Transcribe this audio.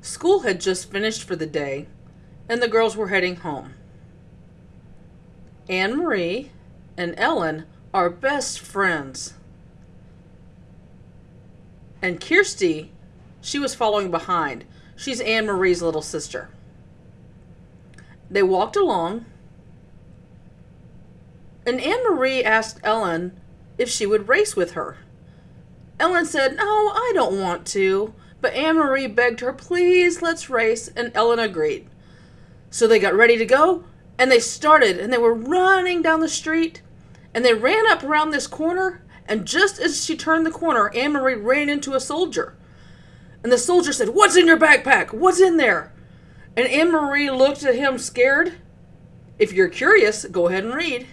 School had just finished for the day, and the girls were heading home. Annemarie and Ellen are best friends. And Kirsti, she was following behind. She's Annemarie's little sister. They walked along, and Annemarie asked Ellen if she would race with her. Ellen said, No, I don't want to. But Annemarie begged her, Please, let's race, and Ellen agreed. So they got ready to go, and they started, and they were running down the street, and they ran up around this corner, and just as she turned the corner, Annemarie ran into a soldier. And the soldier said, What's in your backpack? What's in there? And Annemarie looked at him scared. If you're curious, go ahead and read.